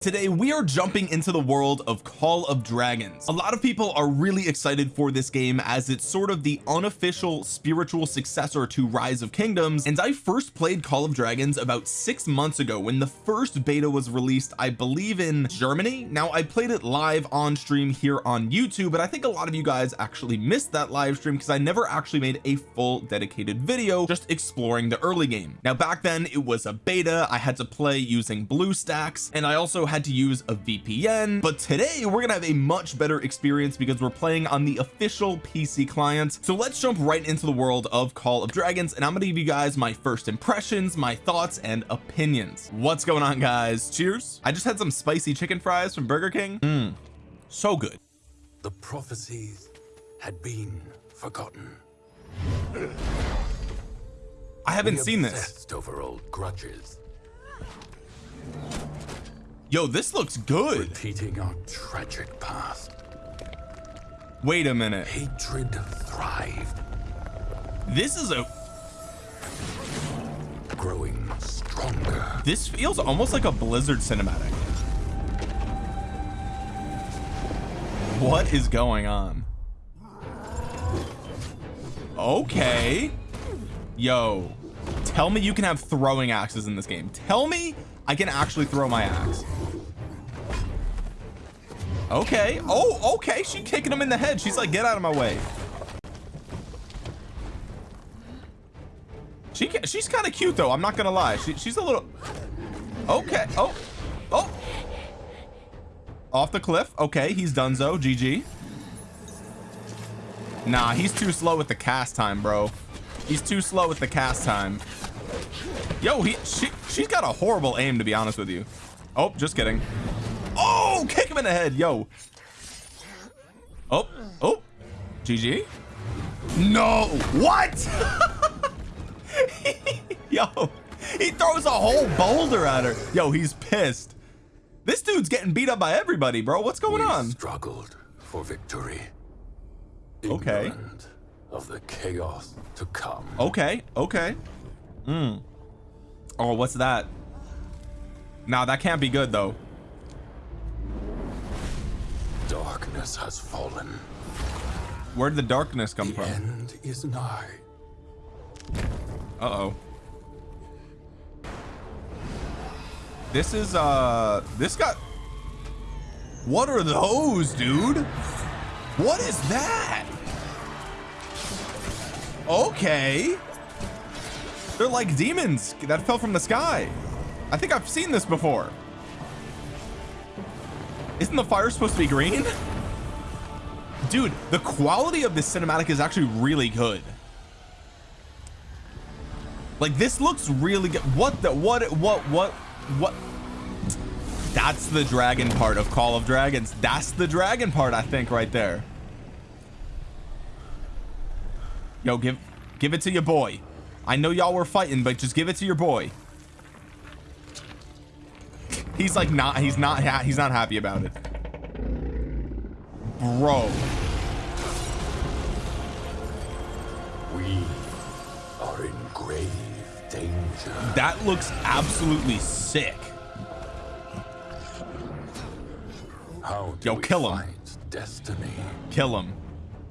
Today we are jumping into the world of Call of Dragons. A lot of people are really excited for this game as it's sort of the unofficial spiritual successor to Rise of Kingdoms and I first played Call of Dragons about six months ago when the first beta was released I believe in Germany. Now I played it live on stream here on YouTube but I think a lot of you guys actually missed that live stream because I never actually made a full dedicated video just exploring the early game. Now back then it was a beta. I had to play using BlueStacks and I also had to use a VPN but today we're gonna have a much better experience because we're playing on the official PC client so let's jump right into the world of Call of Dragons and I'm gonna give you guys my first impressions my thoughts and opinions. What's going on guys? Cheers. I just had some spicy chicken fries from Burger King. Mm, so good. The prophecies had been forgotten. I haven't seen this. over old grudges yo this looks good. Repeating our tragic past. Wait a minute. Hatred thrived. This is a growing stronger. This feels almost like a blizzard cinematic. What is going on? Okay. Yo tell me you can have throwing axes in this game. Tell me I can actually throw my axe. Okay. Oh okay. She kicking him in the head. She's like get out of my way. She she's kind of cute though. I'm not gonna lie. She, she's a little okay. Oh oh. Off the cliff. Okay. He's done so GG nah he's too slow with the cast time bro. He's too slow with the cast time. Yo he she she's got a horrible aim to be honest with you. Oh just kidding. Oh kick him in the head yo. Oh oh. Gg no what? Yo he throws a whole boulder at her. Yo he's pissed. This dude's getting beat up by everybody bro. What's going we on? struggled for victory. Okay. Ignorant of the chaos to come. Okay okay. Mm. Oh what's that? Now that can't be good though. Darkness has fallen. Where did the darkness come the from? end is nigh. Uh-oh. This is uh this got what are those dude? What is that? Okay they're like demons that fell from the sky. I think I've seen this before. Isn't the fire supposed to be green? Dude the quality of this cinematic is actually really good. Like this looks really good. What the what what what what? That's the dragon part of Call of Dragons. That's the dragon part I think right there. Yo give give it to your boy I know y'all were fighting but just give it to your boy. He's like not he's not he's not happy about it. Bro. We are in grave danger. That looks absolutely sick. How yo kill him. destiny? Kill him.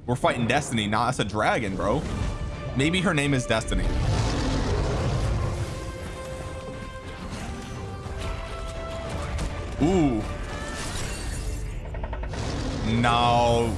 We're fighting destiny nah that's a dragon bro maybe her name is destiny. Ooh. No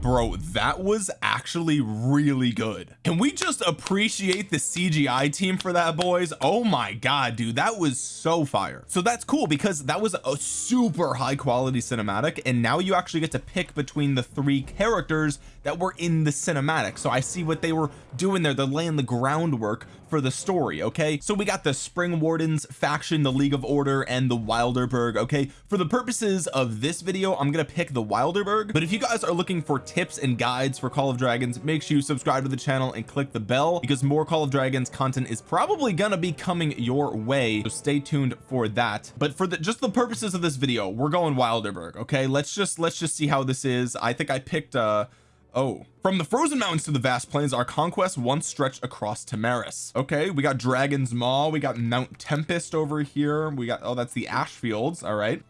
bro that was actually really good. Can we just appreciate the CGI team for that boys? Oh my god dude that was so fire. So that's cool because that was a super high quality cinematic and now you actually get to pick between the three characters that were in the cinematic. So I see what they were doing there. They're laying the groundwork for the story okay? So we got the spring wardens faction the league of order and the wilderburg okay? For the purposes of this video I'm gonna pick the wilderburg. But if you guys are looking for tips and guides for Call of Dragons make sure you subscribe to the channel and click the bell because more Call of Dragons content is probably gonna be coming your way. So stay tuned for that. But for the just the purposes of this video we're going wilderburg okay? Let's just let's just see how this is. I think I picked uh oh from the frozen mountains to the vast plains our conquest once stretched across Tamaris. Okay we got Dragon's Maw we got Mount Tempest over here we got oh that's the ash fields all right.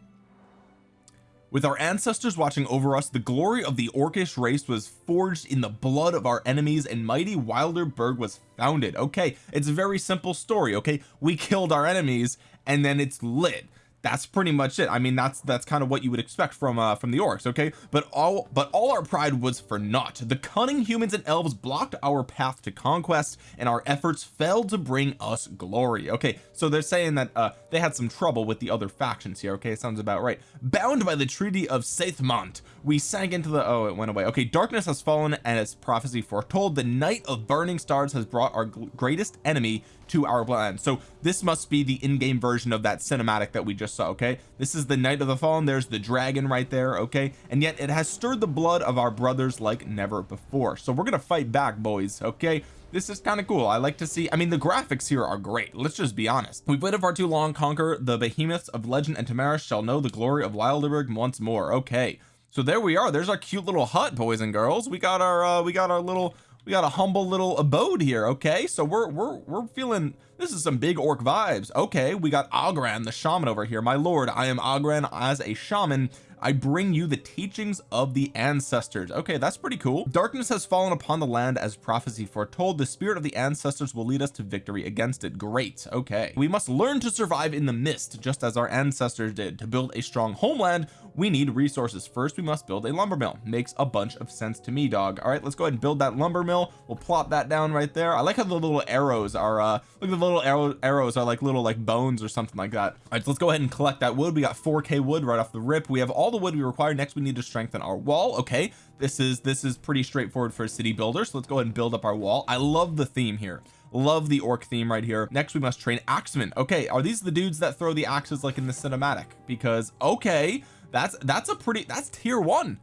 With our ancestors watching over us the glory of the orcish race was forged in the blood of our enemies and mighty wilderburg was founded. Okay it's a very simple story okay? We killed our enemies and then it's lit that's pretty much it. I mean that's that's kind of what you would expect from uh from the orcs okay? But all but all our pride was for naught. The cunning humans and elves blocked our path to conquest and our efforts failed to bring us glory okay? So they're saying that uh they had some trouble with the other factions here okay? Sounds about right. Bound by the treaty of Seithmont we sank into the oh it went away. Okay darkness has fallen and as prophecy foretold the night of burning stars has brought our greatest enemy to our land so this must be the in-game version of that cinematic that we just saw okay? This is the night of the fallen. There's the dragon right there okay? And yet it has stirred the blood of our brothers like never before. So we're gonna fight back boys okay? This is kind of cool. I like to see I mean the graphics here are great. Let's just be honest. We've waited far too long conquer the behemoths of legend and Tamaris shall know the glory of Wilderburg once more okay? So there we are. There's our cute little hut boys and girls. We got our uh we got our little we got a humble little abode here okay? So we're we're we're feeling this is some big orc vibes. Okay we got Oghren the shaman over here. My lord I am Oghren as a shaman I bring you the teachings of the ancestors. Okay that's pretty cool. Darkness has fallen upon the land as prophecy foretold. The spirit of the ancestors will lead us to victory against it. Great. Okay. We must learn to survive in the mist just as our ancestors did. To build a strong homeland we need resources. First we must build a lumber mill. Makes a bunch of sense to me dog. All right let's go ahead and build that lumber mill. We'll plop that down right there. I like how the little arrows are uh look at the little arrow arrows are like little like bones or something like that. All right so let's go ahead and collect that wood. We got 4k wood right off the rip. We have all the wood we require next we need to strengthen our wall. Okay this is this is pretty straightforward for a city builder so let's go ahead and build up our wall. I love the theme here. Love the orc theme right here. Next we must train axemen. Okay are these the dudes that throw the axes like in the cinematic? Because okay that's that's a pretty that's tier one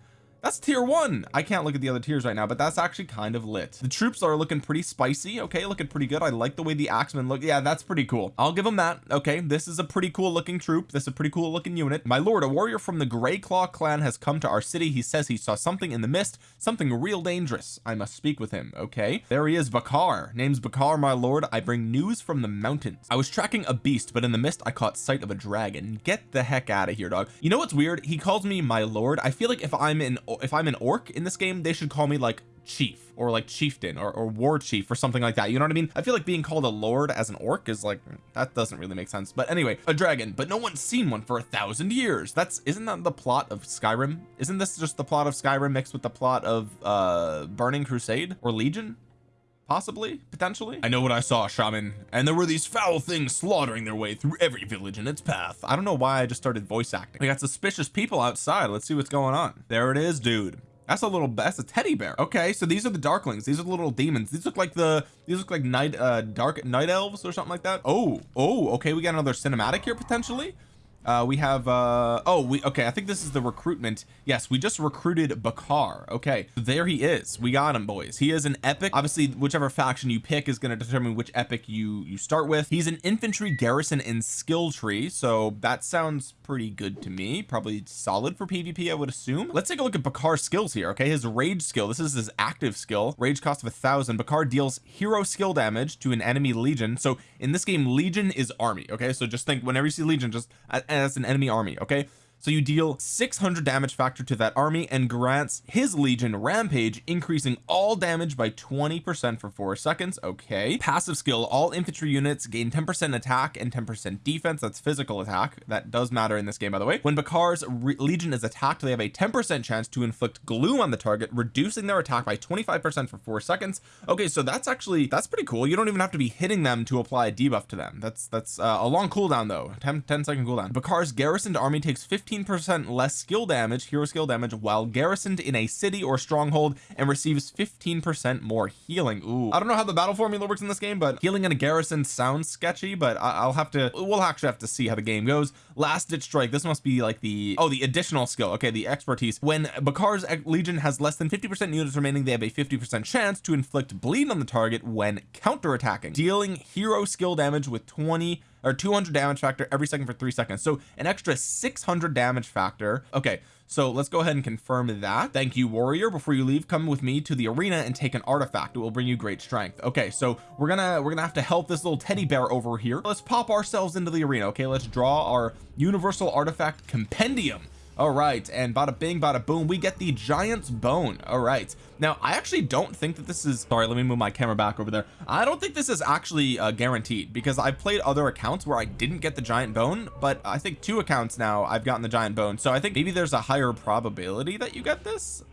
that's tier one. I can't look at the other tiers right now but that's actually kind of lit. The troops are looking pretty spicy. Okay looking pretty good. I like the way the axemen look. Yeah that's pretty cool. I'll give them that. Okay this is a pretty cool looking troop. This is a pretty cool looking unit. My lord a warrior from the gray claw clan has come to our city. He says he saw something in the mist something real dangerous. I must speak with him. Okay there he is Bakhar. Name's Bakhar my lord. I bring news from the mountains. I was tracking a beast but in the mist I caught sight of a dragon. Get the heck out of here dog. You know what's weird? He calls me my lord. I feel like if I'm in if I'm an orc in this game they should call me like chief or like chieftain or, or war chief or something like that you know what I mean? I feel like being called a lord as an orc is like that doesn't really make sense. But anyway a dragon but no one's seen one for a thousand years. That's isn't that the plot of Skyrim? Isn't this just the plot of Skyrim mixed with the plot of uh Burning Crusade or Legion possibly. Potentially. I know what I saw shaman. And there were these foul things slaughtering their way through every village in its path. I don't know why I just started voice acting. We got suspicious people outside. Let's see what's going on. There it is dude. That's a little that's a teddy bear. Okay so these are the darklings. These are the little demons. These look like the these look like night uh dark night elves or something like that. Oh oh okay we got another cinematic here potentially uh we have uh oh we okay I think this is the recruitment. Yes we just recruited Bakhar. Okay there he is. We got him boys. He is an epic obviously whichever faction you pick is going to determine which epic you you start with. He's an infantry garrison in skill tree so that sounds pretty good to me. Probably solid for PvP I would assume. Let's take a look at Bakhar's skills here okay? His rage skill this is his active skill. Rage cost of a thousand. Bakhar deals hero skill damage to an enemy legion. So in this game legion is army okay? So just think whenever you see legion just as an enemy army okay so you deal 600 damage factor to that army and grants his legion rampage increasing all damage by 20 percent for four seconds okay. Passive skill all infantry units gain 10 percent attack and 10 percent defense that's physical attack that does matter in this game by the way. When Bakhar's legion is attacked they have a 10 percent chance to inflict gloom on the target reducing their attack by 25 percent for four seconds. Okay so that's actually that's pretty cool. You don't even have to be hitting them to apply a debuff to them. That's that's uh, a long cooldown though. 10 10 second cooldown. Bakhar's garrisoned army takes 50 15% less skill damage hero skill damage while garrisoned in a city or stronghold and receives 15% more healing. Ooh. I don't know how the battle formula works in this game but healing in a garrison sounds sketchy but I'll have to we'll actually have to see how the game goes. Last ditch strike this must be like the oh the additional skill. Okay the expertise. When Bakhar's legion has less than 50% units remaining they have a 50% chance to inflict bleed on the target when counter attacking dealing hero skill damage with 20 or 200 damage factor every second for three seconds. So an extra 600 damage factor. Okay so let's go ahead and confirm that. Thank you warrior. Before you leave come with me to the arena and take an artifact. It will bring you great strength. Okay so we're gonna we're gonna have to help this little teddy bear over here. Let's pop ourselves into the arena okay? Let's draw our universal artifact compendium all right and bada bing bada boom we get the giant's bone. All right. Now I actually don't think that this is sorry let me move my camera back over there. I don't think this is actually uh, guaranteed because I've played other accounts where I didn't get the giant bone but I think two accounts now I've gotten the giant bone. So I think maybe there's a higher probability that you get this.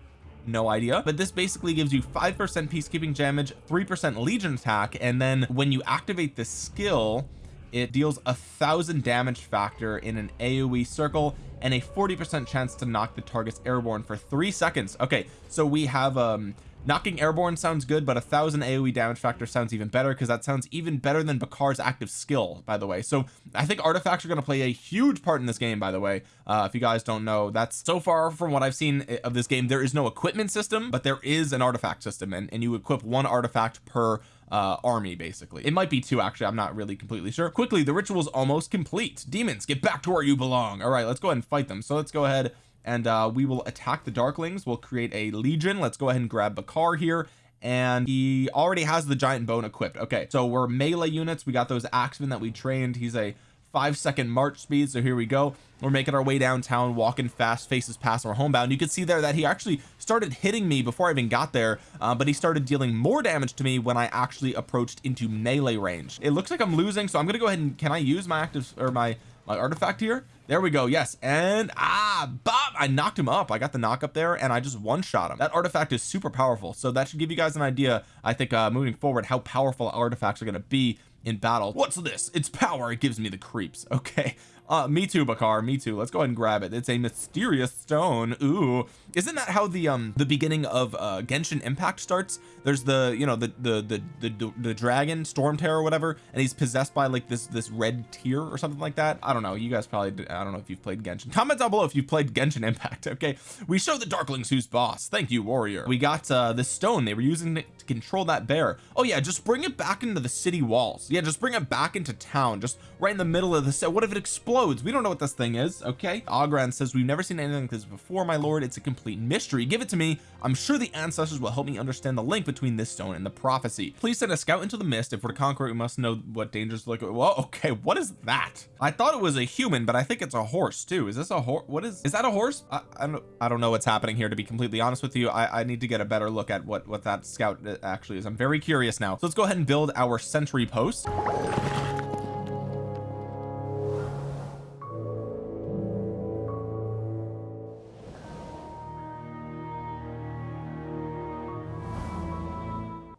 No idea. But this basically gives you 5% peacekeeping damage 3% legion attack and then when you activate this skill it deals a thousand damage factor in an AoE circle and a 40 percent chance to knock the targets airborne for three seconds. Okay so we have um knocking airborne sounds good but a thousand AoE damage factor sounds even better because that sounds even better than Bakhar's active skill by the way. So I think artifacts are going to play a huge part in this game by the way. Uh, if you guys don't know that's so far from what I've seen of this game there is no equipment system but there is an artifact system and, and you equip one artifact per uh army basically. It might be two actually I'm not really completely sure. Quickly the ritual is almost complete. Demons get back to where you belong. All right let's go ahead and fight them. So let's go ahead and uh we will attack the darklings. We'll create a legion. Let's go ahead and grab Bakhar here. And he already has the giant bone equipped. Okay so we're melee units. We got those axemen that we trained. He's a five second march speed so here we go. We're making our way downtown walking fast faces past our homebound. You can see there that he actually started hitting me before I even got there uh, but he started dealing more damage to me when I actually approached into melee range. It looks like I'm losing so I'm gonna go ahead and can I use my active or my my artifact here? There we go yes. And ah Bob I knocked him up. I got the knock up there and I just one shot him. That artifact is super powerful so that should give you guys an idea I think uh moving forward how powerful artifacts are going to be in battle. What's this? It's power. It gives me the creeps. Okay uh me too Bakhar. Me too. Let's go ahead and grab it. It's a mysterious stone. Ooh. Isn't that how the um the beginning of uh Genshin Impact starts? There's the you know the the the the, the dragon storm terror or whatever and he's possessed by like this this red tear or something like that. I don't know. You guys probably I don't know if you've played Genshin. Comment down below if you've played Genshin Impact okay? We show the darklings who's boss. Thank you warrior. We got uh this stone. They were using it to control that bear. Oh yeah. Just bring it back into the city walls. Yeah just bring it back into town. Just right in the middle of the set. What if it explodes we don't know what this thing is okay? Ogran says we've never seen anything like this before my lord. It's a complete mystery. Give it to me. I'm sure the ancestors will help me understand the link between this stone and the prophecy. Please send a scout into the mist if we're to conquer it we must know what dangers look well okay what is that? I thought it was a human but I think it's a horse too. Is this a horse what is is that a horse? I, I don't I don't know what's happening here to be completely honest with you. I, I need to get a better look at what what that scout uh, actually is. I'm very curious now. So let's go ahead and build our sentry post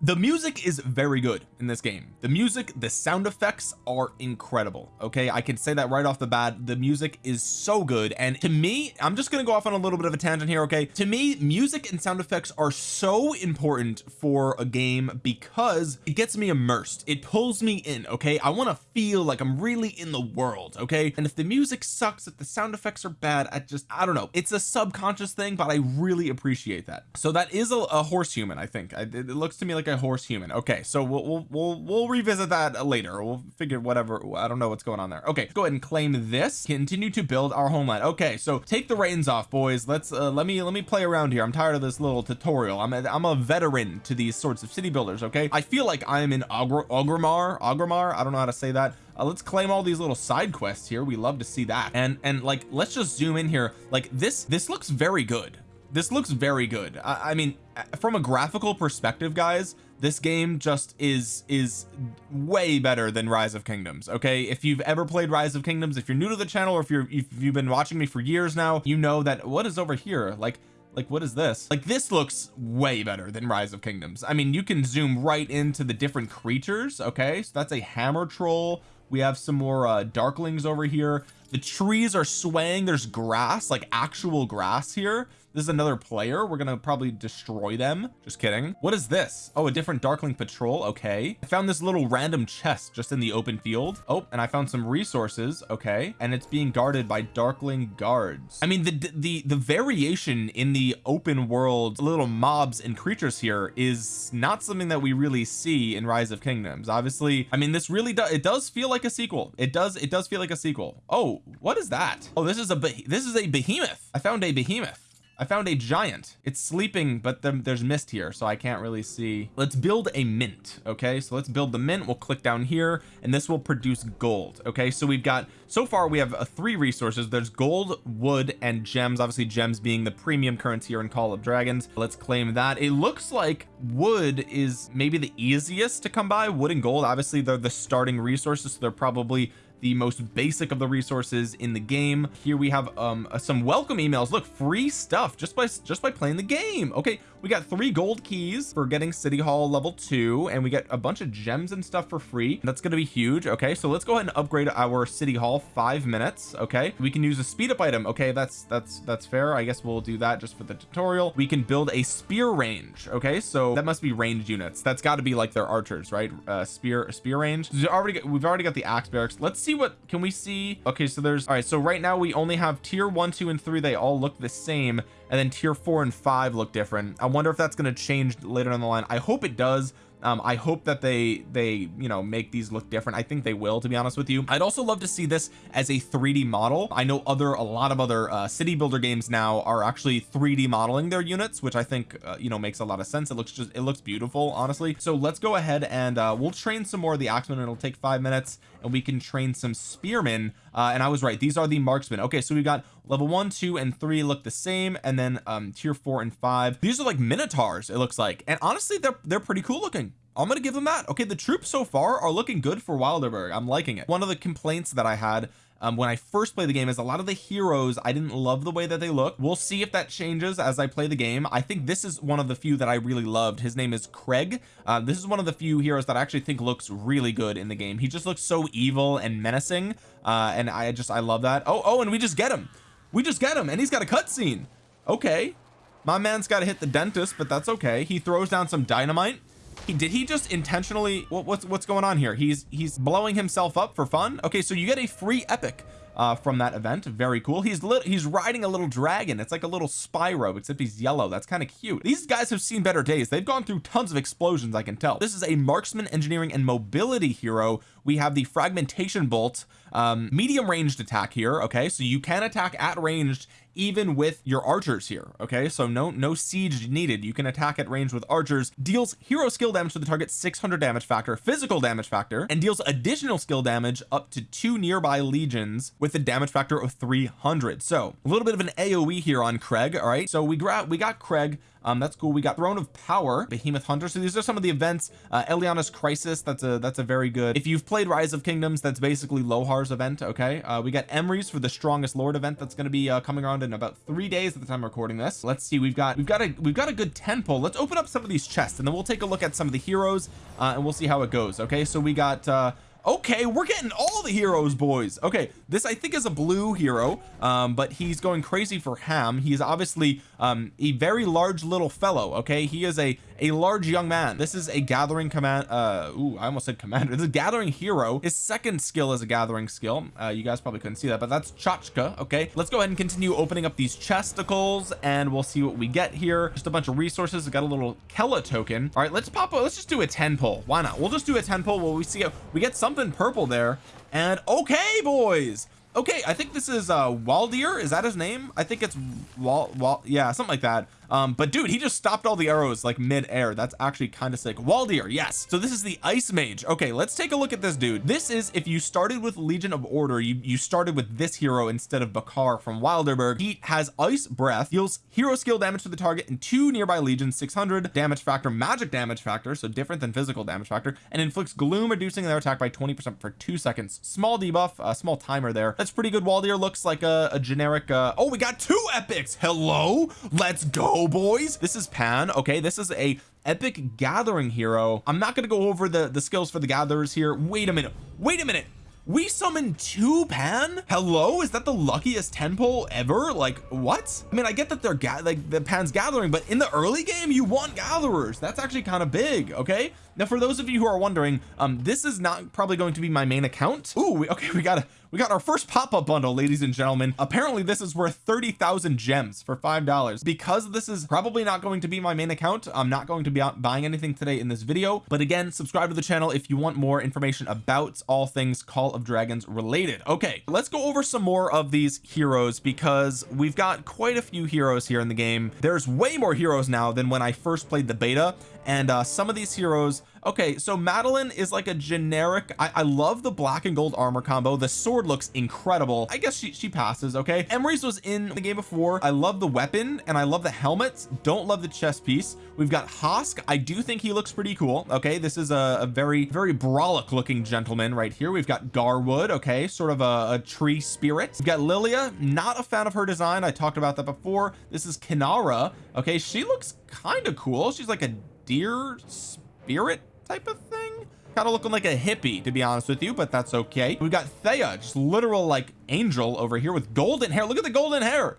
the music is very good in this game. The music the sound effects are incredible okay? I can say that right off the bat. The music is so good. And to me I'm just gonna go off on a little bit of a tangent here okay? To me music and sound effects are so important for a game because it gets me immersed. It pulls me in okay? I want to feel like I'm really in the world okay? And if the music sucks if the sound effects are bad I just I don't know. It's a subconscious thing but I really appreciate that. So that is a, a horse human I think. I, it looks to me like a horse human. Okay so we'll, we'll we'll we'll revisit that later. We'll figure whatever I don't know what's going on there. Okay go ahead and claim this. Continue to build our homeland. Okay so take the reins off boys. Let's uh, let me let me play around here. I'm tired of this little tutorial. I'm a, I'm a veteran to these sorts of city builders okay? I feel like I'm in Orgrimmar Orgrimmar I don't know how to say that. Uh, let's claim all these little side quests here. We love to see that. And and like let's just zoom in here. Like this this looks very good. This looks very good. I, I mean from a graphical perspective guys this game just is is way better than rise of kingdoms okay? If you've ever played rise of kingdoms if you're new to the channel or if you're if you've been watching me for years now you know that what is over here? Like like what is this? Like this looks way better than rise of kingdoms. I mean you can zoom right into the different creatures okay? So that's a hammer troll. We have some more uh darklings over here. The trees are swaying. There's grass like actual grass here this is another player. We're gonna probably destroy them. Just kidding. What is this? Oh a different darkling patrol. Okay. I found this little random chest just in the open field. Oh and I found some resources. Okay. And it's being guarded by darkling guards. I mean the the the variation in the open world little mobs and creatures here is not something that we really see in rise of kingdoms. Obviously I mean this really does it does feel like a sequel. It does it does feel like a sequel. Oh what is that? Oh this is a this is a behemoth. I found a behemoth I found a giant. It's sleeping but the, there's mist here so I can't really see. Let's build a mint okay? So let's build the mint. We'll click down here and this will produce gold okay? So we've got so far we have uh, three resources. There's gold wood and gems obviously gems being the premium currency here in Call of Dragons. Let's claim that. It looks like wood is maybe the easiest to come by. Wood and gold obviously they're the starting resources so they're probably the most basic of the resources in the game. Here we have um uh, some welcome emails. Look free stuff just by just by playing the game. Okay we got three gold keys for getting city hall level two and we get a bunch of gems and stuff for free. That's going to be huge okay? So let's go ahead and upgrade our city hall five minutes okay? We can use a speed up item okay? That's that's that's fair. I guess we'll do that just for the tutorial. We can build a spear range okay? So that must be ranged units. That's got to be like their archers right? Uh spear spear range. We've already got, we've already got the axe barracks. Let's see what can we see? Okay so there's all right so right now we only have tier one two and three. They all look the same and then tier four and five look different. I wonder if that's going to change later on the line. I hope it does. Um, I hope that they they you know make these look different. I think they will to be honest with you. I'd also love to see this as a 3d model. I know other a lot of other uh, city builder games now are actually 3d modeling their units which I think uh, you know makes a lot of sense. It looks just it looks beautiful honestly. So let's go ahead and uh, we'll train some more of the axemen. It'll take five minutes and we can train some spearmen uh, and I was right these are the marksmen. Okay so we've got level one two and three look the same and then um tier four and five. These are like minotaurs it looks like and honestly they're they're pretty cool looking. I'm gonna give them that. Okay the troops so far are looking good for Wilderburg. I'm liking it. One of the complaints that I had um, when I first played the game is a lot of the heroes I didn't love the way that they look. We'll see if that changes as I play the game. I think this is one of the few that I really loved. His name is Kregg. Uh, this is one of the few heroes that I actually think looks really good in the game. He just looks so evil and menacing uh, and I just I love that. Oh oh and we just get him. We just get him and he's got a cutscene. Okay. My man's got to hit the dentist but that's okay. He throws down some dynamite he did he just intentionally what, what's what's going on here? He's he's blowing himself up for fun? Okay so you get a free epic uh from that event. Very cool. He's lit he's riding a little dragon. It's like a little Spyro except he's yellow. That's kind of cute. These guys have seen better days. They've gone through tons of explosions I can tell. This is a marksman engineering and mobility hero. We have the fragmentation bolt um medium ranged attack here okay? So you can attack at ranged even with your archers here okay? So no no siege needed. You can attack at range with archers deals hero skill damage to the target 600 damage factor physical damage factor and deals additional skill damage up to two nearby legions with a damage factor of 300 so a little bit of an aoe here on Kregg all right? So we got we got Kregg. Um that's cool. We got throne of power behemoth hunter. So these are some of the events. Uh Eliana's crisis that's a that's a very good if you've played rise of kingdoms that's basically Lohar's event okay? Uh we got Emry's for the strongest lord event that's going to be uh, coming around in about three days at the time of recording this. Let's see we've got we've got a we've got a good 10 pull let's open up some of these chests and then we'll take a look at some of the heroes uh and we'll see how it goes okay? So we got uh okay we're getting all the heroes boys. Okay this I think is a blue hero um but he's going crazy for ham. He's obviously um a very large little fellow okay? He is a a large young man. This is a gathering command uh ooh, I almost said commander. This is gathering hero. His second skill is a gathering skill. Uh you guys probably couldn't see that but that's Chachka okay? Let's go ahead and continue opening up these chesticles and we'll see what we get here. Just a bunch of resources. Got a little Kella token. All right let's pop let's just do a 10 pull. Why not? We'll just do a 10 pull. While we see it we get something purple there. And okay boys okay I think this is uh Waldyr. Is that his name? I think it's Wal Wal yeah something like that um but dude he just stopped all the arrows like mid-air. That's actually kind of sick. Waldyr yes. So this is the ice mage. Okay let's take a look at this dude. This is if you started with Legion of Order you you started with this hero instead of Bakhar from Wilderburg. He has ice breath. Deals hero skill damage to the target and two nearby legions 600 damage factor magic damage factor so different than physical damage factor and inflicts gloom reducing their attack by 20 percent for two seconds. Small debuff a small timer there. That's pretty good. Waldyr looks like a, a generic uh oh we got two epics! Hello? Let's go boys this is Pan okay? This is a epic gathering hero. I'm not to go over the the skills for the gatherers here. Wait a minute. Wait a minute. We summoned two pan? Hello? Is that the luckiest 10 pull ever? Like what? I mean I get that they're like the pan's gathering but in the early game you want gatherers. That's actually kind of big okay? Now for those of you who are wondering um this is not probably going to be my main account. Ooh, we, okay we got a we got our first pop-up bundle ladies and gentlemen. Apparently this is worth 30,000 gems for five dollars. Because this is probably not going to be my main account I'm not going to be buying anything today in this video. But again subscribe to the channel if you want more information about all things Call of Dragons related. Okay let's go over some more of these heroes because we've got quite a few heroes here in the game. There's way more heroes now than when I first played the beta and uh some of these heroes okay so Madeline is like a generic I, I love the black and gold armor combo. The sword looks incredible. I guess she, she passes okay? Emrys was in the game before. I love the weapon and I love the helmets. Don't love the chest piece. We've got Hosk. I do think he looks pretty cool okay? This is a, a very very brolic looking gentleman right here. We've got Garwood okay? Sort of a, a tree spirit. We've got Lilia. Not a fan of her design. I talked about that before. This is Kinara okay? She looks kind of cool. She's like a deer spirit type of thing? Kind of looking like a hippie to be honest with you but that's okay. We've got Thea just literal like angel over here with golden hair. Look at the golden hair.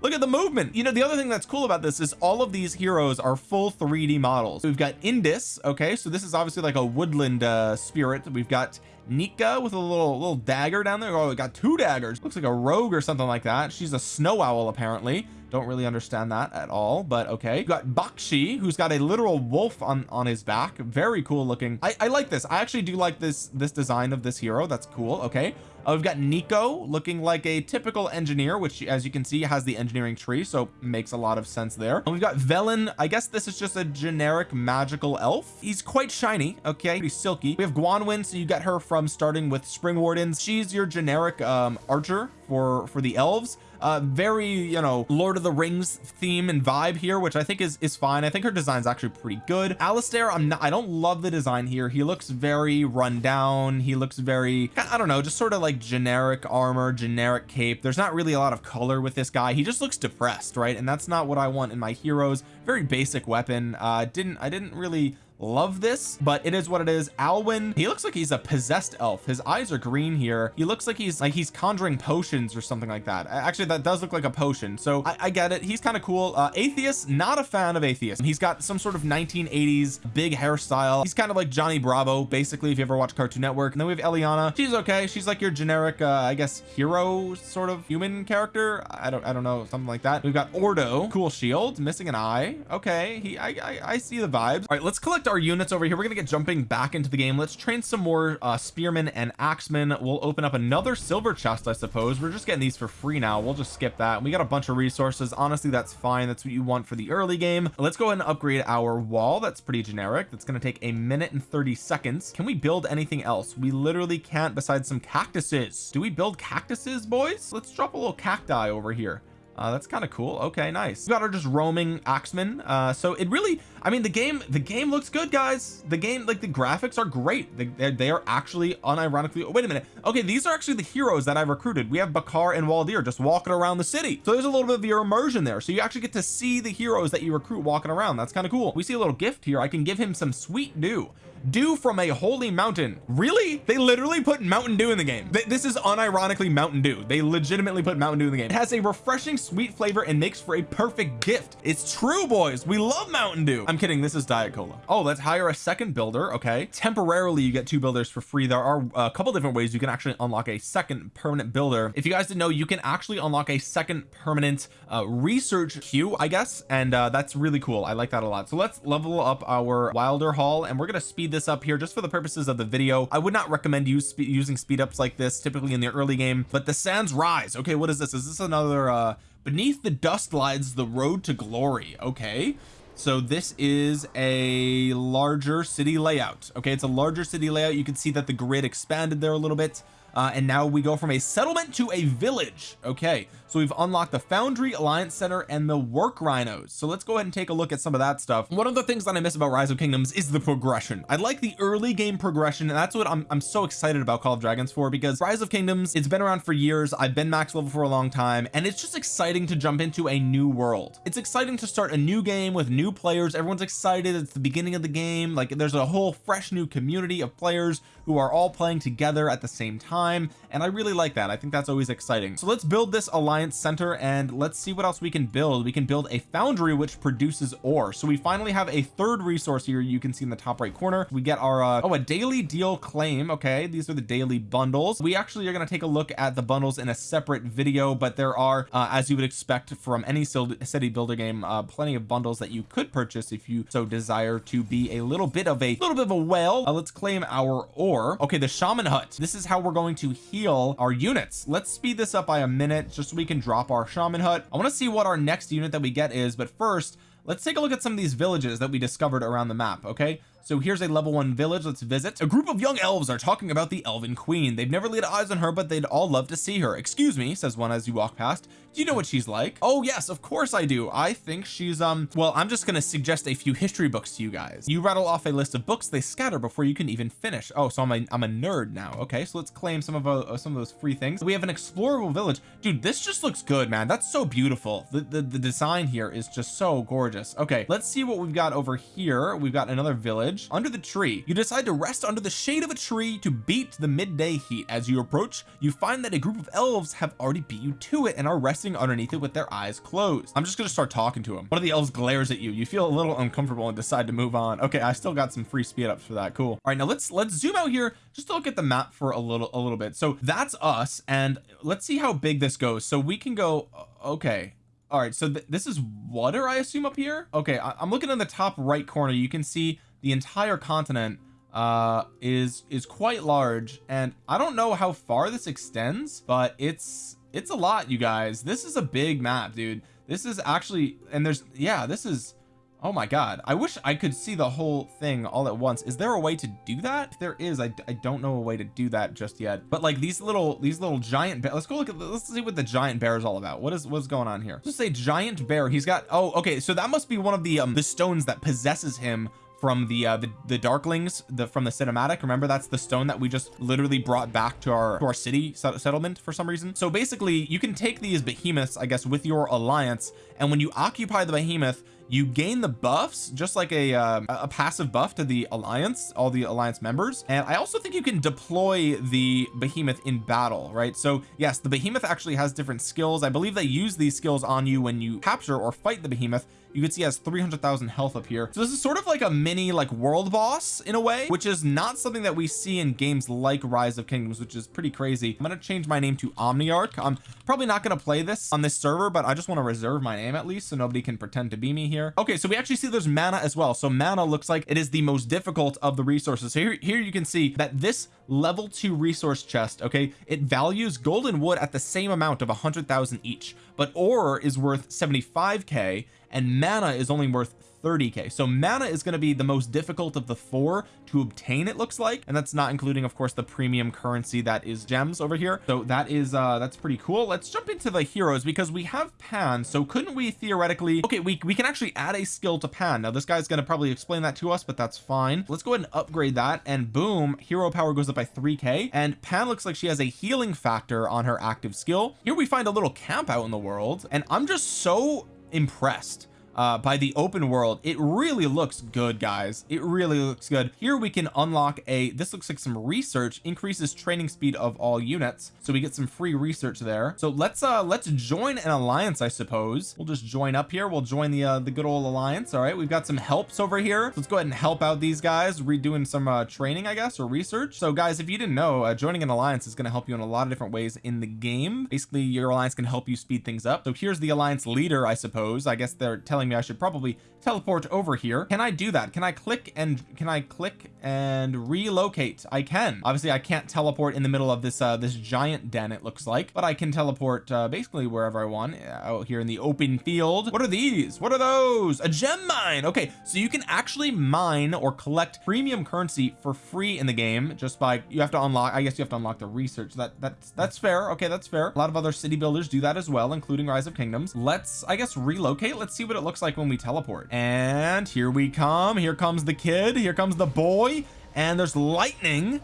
Look at the movement. You know the other thing that's cool about this is all of these heroes are full 3d models. We've got Indus okay? So this is obviously like a woodland uh spirit. We've got Nika with a little little dagger down there. Oh we got two daggers. Looks like a rogue or something like that. She's a snow owl apparently. Don't really understand that at all but okay. You got Bakshi who's got a literal wolf on on his back. Very cool looking. I, I like this. I actually do like this this design of this hero. That's cool. Okay uh, we've got Nico looking like a typical engineer which as you can see has the engineering tree so makes a lot of sense there. And we've got Velen. I guess this is just a generic magical elf. He's quite shiny okay? Pretty silky. We have Gwanwyn so you get her from starting with Spring Wardens. She's your generic um archer for for the elves uh very you know Lord of the Rings theme and vibe here which I think is is fine. I think her design's actually pretty good. Alistair I'm not I don't love the design here. He looks very run down. He looks very I don't know just sort of like generic armor generic cape. There's not really a lot of color with this guy. He just looks depressed right? And that's not what I want in my heroes. Very basic weapon. Uh didn't I didn't really love this but it is what it is. Alwyn he looks like he's a possessed elf. His eyes are green here. He looks like he's like he's conjuring potions or something like that. Actually that does look like a potion. So I, I get it. He's kind of cool. Uh Atheus not a fan of Atheus he's got some sort of 1980s big hairstyle. He's kind of like Johnny Bravo basically if you ever watch Cartoon Network. And then we have Eliana. She's okay. She's like your generic uh I guess hero sort of human character. I don't I don't know something like that. We've got Ordo. Cool shield. Missing an eye. Okay. He I I, I see the vibes. All right let's collect our units over here. We're gonna get jumping back into the game. Let's train some more uh spearmen and axemen. We'll open up another silver chest I suppose. We're just getting these for free now. We'll just skip that. We got a bunch of resources. Honestly that's fine. That's what you want for the early game. Let's go ahead and upgrade our wall. That's pretty generic. That's going to take a minute and 30 seconds. Can we build anything else? We literally can't besides some cactuses. Do we build cactuses boys? Let's drop a little cacti over here uh, that's kind of cool. Okay nice. We got our just roaming axemen. Uh so it really I mean the game the game looks good guys. The game like the graphics are great. They, they are actually unironically oh, wait a minute. Okay these are actually the heroes that I've recruited. We have Bakhar and Waldyr just walking around the city. So there's a little bit of your immersion there. So you actually get to see the heroes that you recruit walking around. That's kind of cool. We see a little gift here. I can give him some sweet dew dew from a holy mountain. Really? They literally put mountain dew in the game. This is unironically mountain dew. They legitimately put mountain dew in the game. It has a refreshing sweet flavor and makes for a perfect gift. It's true boys. We love mountain dew. I'm kidding. This is diet cola. Oh let's hire a second builder. Okay. Temporarily you get two builders for free. There are a couple different ways you can actually unlock a second permanent builder. If you guys didn't know you can actually unlock a second permanent uh, research queue I guess. And uh, that's really cool. I like that a lot. So let's level up our wilder hall and we're gonna speed this up here just for the purposes of the video. I would not recommend you using speed ups like this typically in the early game but the sands rise. Okay what is this? Is this another uh beneath the dust lies the road to glory. Okay. So this is a larger city layout. Okay it's a larger city layout. You can see that the grid expanded there a little bit. Uh, and now we go from a settlement to a village. Okay so we've unlocked the foundry alliance center and the work rhinos. So let's go ahead and take a look at some of that stuff. One of the things that I miss about rise of kingdoms is the progression. I like the early game progression and that's what I'm, I'm so excited about call of dragons for because rise of kingdoms it's been around for years. I've been max level for a long time and it's just exciting to jump into a new world. It's exciting to start a new game with new players. Everyone's excited. It's the beginning of the game. Like there's a whole fresh new community of players who are all playing together at the same time and I really like that. I think that's always exciting. So let's build this alliance center and let's see what else we can build. We can build a foundry which produces ore. So we finally have a third resource here you can see in the top right corner. We get our uh, oh a daily deal claim. Okay these are the daily bundles. We actually are going to take a look at the bundles in a separate video but there are uh, as you would expect from any city builder game uh, plenty of bundles that you could purchase if you so desire to be a little bit of a little bit of a whale. Uh, let's claim our ore. Okay the shaman hut. This is how we're going to heal our units. Let's speed this up by a minute just so we can drop our shaman hut. I want to see what our next unit that we get is but first let's take a look at some of these villages that we discovered around the map okay? So here's a level one village let's visit. A group of young elves are talking about the elven queen. They've never laid eyes on her but they'd all love to see her. Excuse me says one as you walk past do you know what she's like. Oh yes of course I do. I think she's um well I'm just to suggest a few history books to you guys. You rattle off a list of books they scatter before you can even finish. Oh so I'm a, I'm a nerd now. Okay so let's claim some of uh, some of those free things. We have an explorable village. Dude this just looks good man. That's so beautiful. The, the the design here is just so gorgeous. Okay let's see what we've got over here. We've got another village. Under the tree. You decide to rest under the shade of a tree to beat the midday heat. As you approach you find that a group of elves have already beat you to it and are resting resting underneath it with their eyes closed. I'm just gonna start talking to him one of the elves glares at you. You feel a little uncomfortable and decide to move on. Okay I still got some free speed ups for that. Cool. All right now let's let's zoom out here just to look at the map for a little a little bit. So that's us and let's see how big this goes. So we can go okay. All right so th this is water I assume up here? Okay I I'm looking in the top right corner. You can see the entire continent uh is is quite large and I don't know how far this extends but it's it's a lot you guys. This is a big map dude. This is actually and there's yeah this is oh my god. I wish I could see the whole thing all at once. Is there a way to do that? If there is I, I don't know a way to do that just yet. But like these little these little giant bear let's go look at let's see what the giant bear is all about. What is what's going on here? Just say giant bear. He's got oh okay. So that must be one of the um the stones that possesses him from the uh the, the darklings the from the cinematic. Remember that's the stone that we just literally brought back to our to our city settlement for some reason? So basically you can take these behemoths I guess with your alliance and when you occupy the behemoth you gain the buffs just like a uh, a passive buff to the alliance all the alliance members. And I also think you can deploy the behemoth in battle right? So yes the behemoth actually has different skills. I believe they use these skills on you when you capture or fight the behemoth. You can see has 300,000 health up here. So this is sort of like a mini like world boss in a way which is not something that we see in games like rise of kingdoms which is pretty crazy. I'm going to change my name to omniarch. I'm probably not going to play this on this server but I just want to reserve my name at least so nobody can pretend to be me here okay so we actually see there's mana as well. So mana looks like it is the most difficult of the resources. So here, here you can see that this level two resource chest okay it values golden wood at the same amount of a hundred thousand each but ore is worth 75k and mana is only worth 30k so mana is going to be the most difficult of the four to obtain it looks like. And that's not including of course the premium currency that is gems over here. So that is uh that's pretty cool. Let's jump into the heroes because we have pan. So couldn't we theoretically okay we, we can actually add a skill to pan. Now this guy's going to probably explain that to us but that's fine. Let's go ahead and upgrade that. And boom hero power goes up by 3k and pan looks like she has a healing factor on her active skill. Here we find a little camp out in the world. And I'm just so impressed uh by the open world it really looks good guys. It really looks good. Here we can unlock a this looks like some research increases training speed of all units. So we get some free research there. So let's uh let's join an alliance I suppose. We'll just join up here. We'll join the uh the good old alliance. All right we've got some helps over here. Let's go ahead and help out these guys redoing some uh training I guess or research. So guys if you didn't know uh, joining an alliance is going to help you in a lot of different ways in the game. Basically your alliance can help you speed things up. So here's the alliance leader I suppose. I guess they're telling telling me I should probably teleport over here. Can I do that? Can I click and can I click and relocate? I can. Obviously I can't teleport in the middle of this uh this giant den it looks like but I can teleport uh basically wherever I want uh, out here in the open field. What are these? What are those? A gem mine! Okay so you can actually mine or collect premium currency for free in the game just by you have to unlock I guess you have to unlock the research. That that's that's fair. Okay that's fair. A lot of other city builders do that as well including rise of kingdoms. Let's I guess relocate. Let's see what it looks like when we teleport. And here we come. Here comes the kid. Here comes the boy. And there's lightning.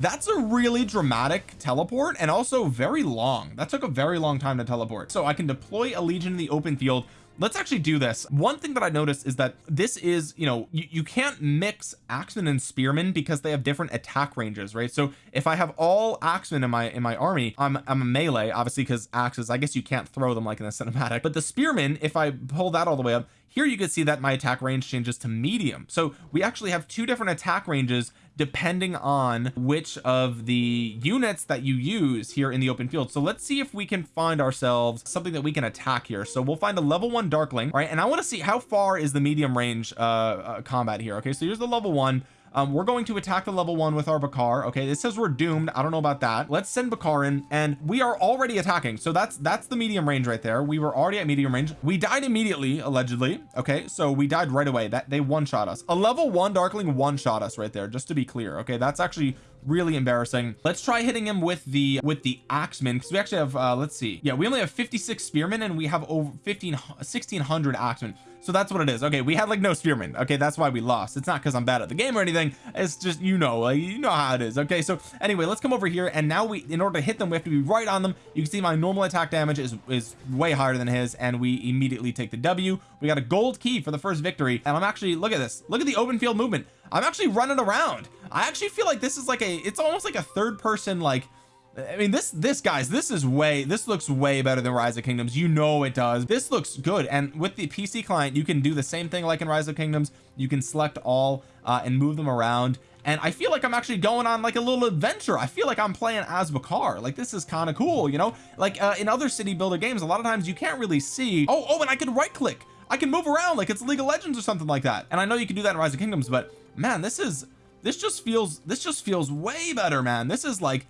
That's a really dramatic teleport and also very long. That took a very long time to teleport. So I can deploy a legion in the open field let's actually do this. One thing that I noticed is that this is you know you, you can't mix axemen and spearmen because they have different attack ranges right? So if I have all axemen in my in my army I'm, I'm a melee obviously because axes I guess you can't throw them like in the cinematic. But the spearmen if I pull that all the way up here you can see that my attack range changes to medium. So we actually have two different attack ranges depending on which of the units that you use here in the open field. So let's see if we can find ourselves something that we can attack here. So we'll find a level one darkling right? And I want to see how far is the medium range uh, uh combat here okay? So here's the level one um, we're going to attack the level one with our Bakhar okay? It says we're doomed. I don't know about that. Let's send Bakhar in and we are already attacking. So that's that's the medium range right there. We were already at medium range. We died immediately allegedly okay? So we died right away. That they one shot us. A level one darkling one shot us right there just to be clear okay? That's actually really embarrassing. Let's try hitting him with the with the axemen because we actually have uh let's see. Yeah we only have 56 spearmen and we have over 15 1600 axemen. So that's what it is. Okay we had like no spearmen. Okay that's why we lost. It's not because I'm bad at the game or anything. It's just you know like you know how it is. Okay so anyway let's come over here and now we in order to hit them we have to be right on them. You can see my normal attack damage is is way higher than his and we immediately take the W. We got a gold key for the first victory. And I'm actually look at this. Look at the open field movement I'm actually running around. I actually feel like this is like a it's almost like a third person like I mean this this guys this is way this looks way better than rise of kingdoms. You know it does. This looks good. And with the PC client you can do the same thing like in rise of kingdoms. You can select all uh, and move them around. And I feel like I'm actually going on like a little adventure. I feel like I'm playing as Bakhar like this is kind of cool you know? Like uh, in other city builder games a lot of times you can't really see oh oh and I can right click. I can move around like it's League of Legends or something like that. And I know you can do that in rise of kingdoms but man this is this just feels this just feels way better man. This is like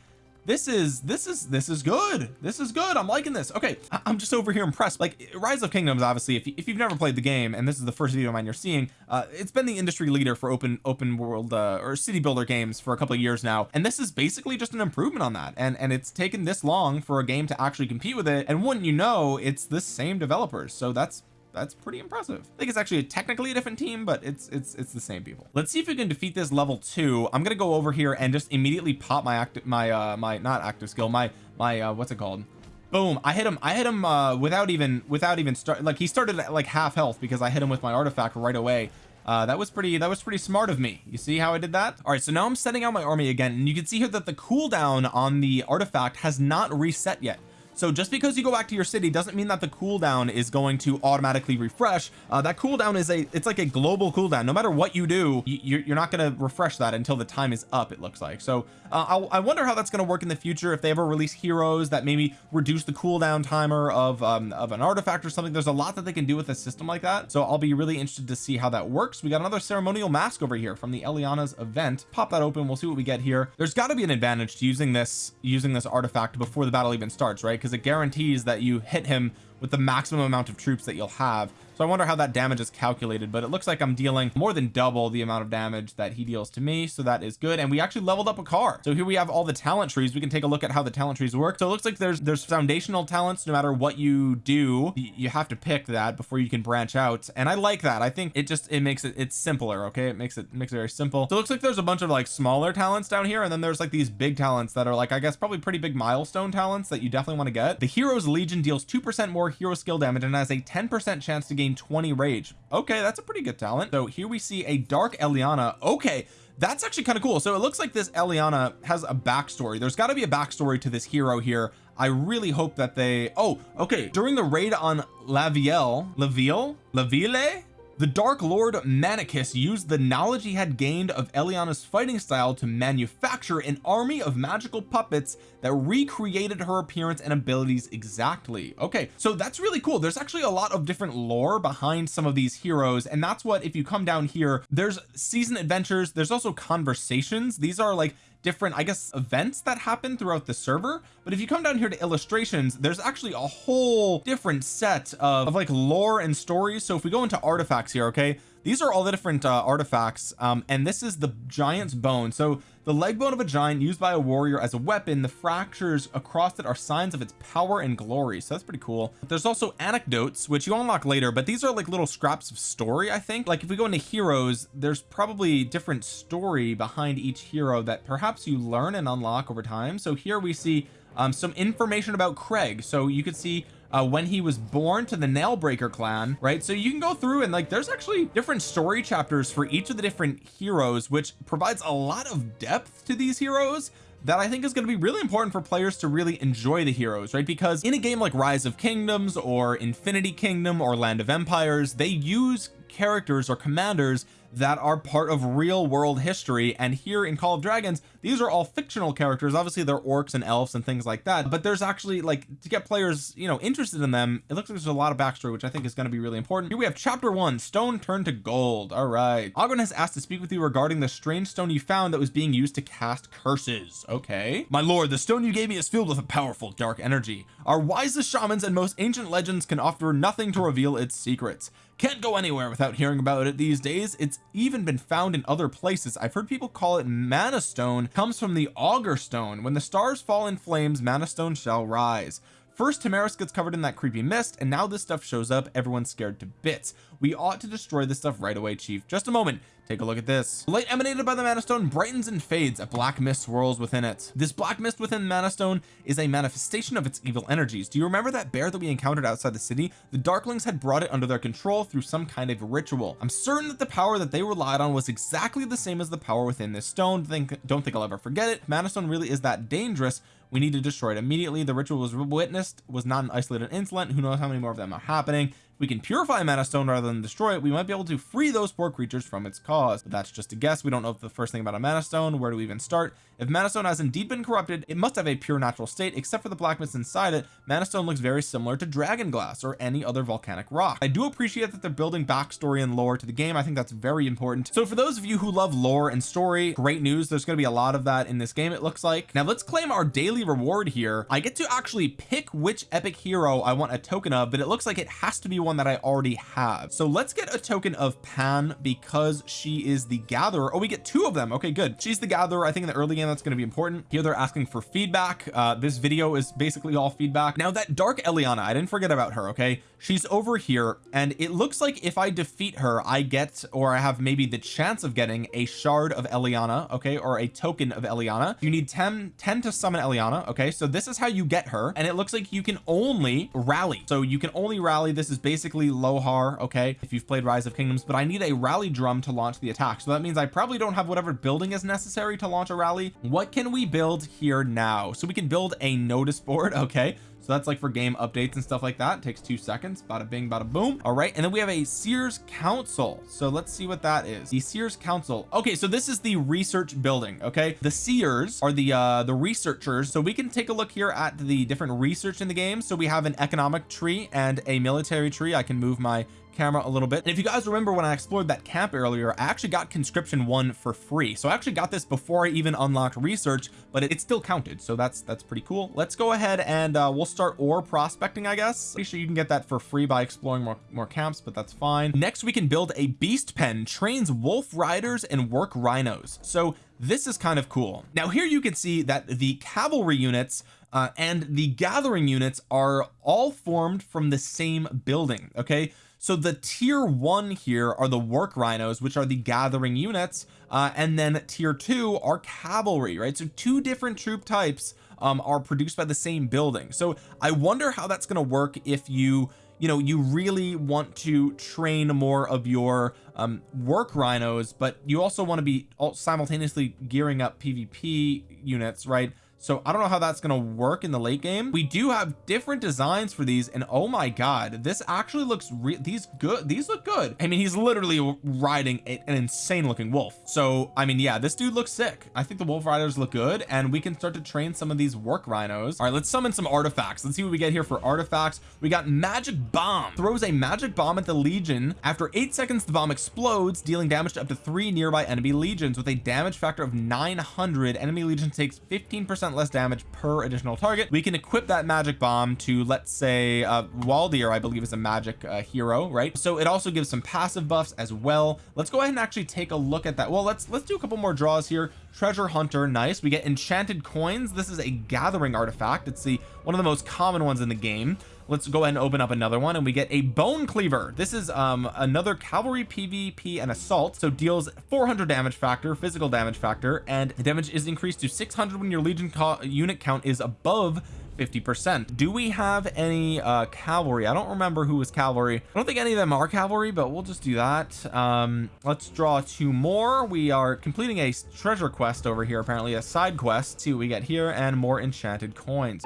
this is this is this is good. This is good. I'm liking this. Okay I'm just over here impressed. Like rise of kingdoms obviously if, you, if you've never played the game and this is the first video of mine you're seeing uh it's been the industry leader for open open world uh or city builder games for a couple of years now. And this is basically just an improvement on that. And and it's taken this long for a game to actually compete with it. And wouldn't you know it's the same developers. So that's that's pretty impressive. I think it's actually technically a different team but it's it's it's the same people. Let's see if we can defeat this level two. I'm gonna go over here and just immediately pop my active my uh my not active skill my my uh what's it called? Boom. I hit him I hit him uh without even without even start like he started at like half health because I hit him with my artifact right away. Uh that was pretty that was pretty smart of me. You see how I did that? All right so now I'm setting out my army again and you can see here that the cooldown on the artifact has not reset yet so just because you go back to your city doesn't mean that the cooldown is going to automatically refresh. Uh, that cooldown is a it's like a global cooldown. No matter what you do you, you're not going to refresh that until the time is up it looks like. So uh, I wonder how that's going to work in the future if they ever release heroes that maybe reduce the cooldown timer of um, of an artifact or something. There's a lot that they can do with a system like that. So I'll be really interested to see how that works. We got another ceremonial mask over here from the Eliana's event. Pop that open. We'll see what we get here. There's got to be an advantage to using this using this artifact before the battle even starts right because it guarantees that you hit him with the maximum amount of troops that you'll have so I wonder how that damage is calculated but it looks like I'm dealing more than double the amount of damage that he deals to me so that is good. And we actually leveled up Bakhar. So here we have all the talent trees. We can take a look at how the talent trees work. So it looks like there's there's foundational talents no matter what you do you have to pick that before you can branch out. And I like that. I think it just it makes it it's simpler okay? It makes it makes it very simple. So it looks like there's a bunch of like smaller talents down here and then there's like these big talents that are like I guess probably pretty big milestone talents that you definitely want to get. The hero's legion deals two percent more hero skill damage and has a 10 percent chance to gain gain 20 rage. Okay that's a pretty good talent. So here we see a dark Eliana. Okay that's actually kind of cool. So it looks like this Eliana has a backstory. There's got to be a backstory to this hero here. I really hope that they oh okay. During the raid on Lavielle Laville Laville the Dark Lord Manicus used the knowledge he had gained of Eliana's fighting style to manufacture an army of magical puppets that recreated her appearance and abilities exactly. Okay so that's really cool. There's actually a lot of different lore behind some of these heroes and that's what if you come down here there's season adventures there's also conversations. These are like different I guess events that happen throughout the server. But if you come down here to illustrations there's actually a whole different set of, of like lore and stories. So if we go into artifacts here okay these are all the different uh, artifacts um, and this is the giant's bone. So the leg bone of a giant used by a warrior as a weapon the fractures across it are signs of its power and glory. So that's pretty cool. There's also anecdotes which you unlock later but these are like little scraps of story I think. Like if we go into heroes there's probably different story behind each hero that perhaps you learn and unlock over time. So here we see um, some information about Kregg. So you could see uh, when he was born to the Nailbreaker clan right? So you can go through and like there's actually different story chapters for each of the different heroes which provides a lot of depth to these heroes that I think is going to be really important for players to really enjoy the heroes right? Because in a game like rise of kingdoms or infinity kingdom or land of empires they use characters or commanders that are part of real world history. And here in Call of Dragons these are all fictional characters. Obviously they're orcs and elves and things like that. But there's actually like to get players you know interested in them it looks like there's a lot of backstory which I think is going to be really important. Here we have chapter one stone turned to gold. All right. Oghren has asked to speak with you regarding the strange stone you found that was being used to cast curses. Okay. My lord the stone you gave me is filled with a powerful dark energy. Our wisest shamans and most ancient legends can offer nothing to reveal its secrets can't go anywhere without hearing about it these days. It's even been found in other places. I've heard people call it mana stone comes from the augur stone. When the stars fall in flames mana stone shall rise first Tamaris gets covered in that creepy mist and now this stuff shows up everyone's scared to bits. We ought to destroy this stuff right away chief. Just a moment. Take a look at this. Light emanated by the mana stone brightens and fades. A black mist swirls within it. This black mist within mana stone is a manifestation of its evil energies. Do you remember that bear that we encountered outside the city? The darklings had brought it under their control through some kind of ritual. I'm certain that the power that they relied on was exactly the same as the power within this stone. Think don't think I'll ever forget it. Mana stone really is that dangerous we need to destroy it. Immediately the ritual was witnessed was not an isolated incident. Who knows how many more of them are happening? We can purify mana stone rather than destroy it. We might be able to free those poor creatures from its cause. But that's just a guess. We don't know the first thing about a mana stone where do we even start if mana stone has indeed been corrupted it must have a pure natural state except for the black mist inside it. Mana stone looks very similar to dragon glass or any other volcanic rock. I do appreciate that they're building backstory and lore to the game. I think that's very important. So for those of you who love lore and story great news. There's going to be a lot of that in this game it looks like. Now let's claim our daily reward here. I get to actually pick which epic hero I want a token of but it looks like it has to be one that I already have. So let's get a token of Pan because she is the gatherer. Oh we get two of them. Okay good. She's the gatherer I think in the early game that's going to be important. Here they're asking for feedback. Uh this video is basically all feedback. Now that dark Eliana I didn't forget about her okay she's over here and it looks like if I defeat her I get or I have maybe the chance of getting a shard of Eliana okay or a token of Eliana. You need 10 10 to summon Eliana okay? So this is how you get her and it looks like you can only rally. So you can only rally. This is basically Lohar okay if you've played rise of kingdoms but I need a rally drum to launch the attack. So that means I probably don't have whatever building is necessary to launch a rally. What can we build here now? So we can build a notice board okay so that's like for game updates and stuff like that. It takes two seconds. Bada bing bada boom. All right and then we have a Seers Council. So let's see what that is. The Seers Council. Okay so this is the research building okay? The Seers are the uh the researchers. So we can take a look here at the different research in the game. So we have an economic tree and a military tree. I can move my camera a little bit. And if you guys remember when I explored that camp earlier I actually got conscription one for free. So I actually got this before I even unlocked research but it, it still counted. So that's that's pretty cool. Let's go ahead and uh, we'll start ore prospecting I guess. Pretty sure you can get that for free by exploring more, more camps but that's fine. Next we can build a beast pen trains wolf riders and work rhinos. So this is kind of cool. Now here you can see that the cavalry units uh, and the gathering units are all formed from the same building okay so the tier one here are the work rhinos which are the gathering units uh, and then tier two are cavalry right? So two different troop types um, are produced by the same building. So I wonder how that's going to work if you you know you really want to train more of your um, work rhinos but you also want to be simultaneously gearing up PvP units right so I don't know how that's going to work in the late game. We do have different designs for these and oh my god this actually looks these good these look good. I mean he's literally riding a, an insane looking wolf. So I mean yeah this dude looks sick. I think the wolf riders look good and we can start to train some of these work rhinos. All right let's summon some artifacts. Let's see what we get here for artifacts. We got magic bomb. Throws a magic bomb at the legion. After eight seconds the bomb explodes dealing damage to up to three nearby enemy legions with a damage factor of 900 enemy legion takes 15 percent less damage per additional target. We can equip that magic bomb to let's say uh Waldyr I believe is a magic uh, hero right? So it also gives some passive buffs as well. Let's go ahead and actually take a look at that. Well let's let's do a couple more draws here. Treasure hunter nice. We get enchanted coins. This is a gathering artifact. It's the one of the most common ones in the game let's go ahead and open up another one and we get a bone cleaver. This is um another cavalry pvp and assault so deals 400 damage factor physical damage factor and the damage is increased to 600 when your legion unit count is above 50 percent. Do we have any uh cavalry? I don't remember who was cavalry. I don't think any of them are cavalry but we'll just do that. Um let's draw two more. We are completing a treasure quest over here apparently a side quest. See what we get here and more enchanted coins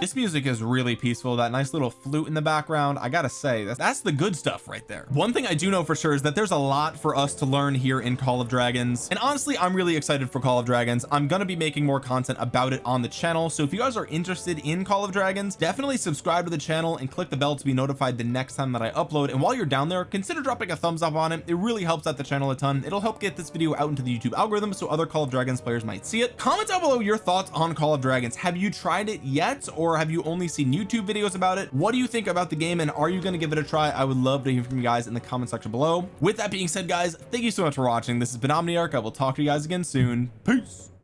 this music is really peaceful that nice little flute in the background. I gotta say that's, that's the good stuff right there. One thing I do know for sure is that there's a lot for us to learn here in Call of Dragons. And honestly I'm really excited for Call of Dragons. I'm gonna be making more content about it on the channel. So if you guys are interested in Call of Dragons definitely subscribe to the channel and click the bell to be notified the next time that I upload. And while you're down there consider dropping a thumbs up on it. It really helps out the channel a ton. It'll help get this video out into the YouTube algorithm so other Call of Dragons players might see it. Comment down below your thoughts on Call of Dragons. Have you tried it yet or or have you only seen YouTube videos about it? What do you think about the game and are you going to give it a try? I would love to hear from you guys in the comment section below. With that being said guys thank you so much for watching. This has been Omniarch. I will talk to you guys again soon. Peace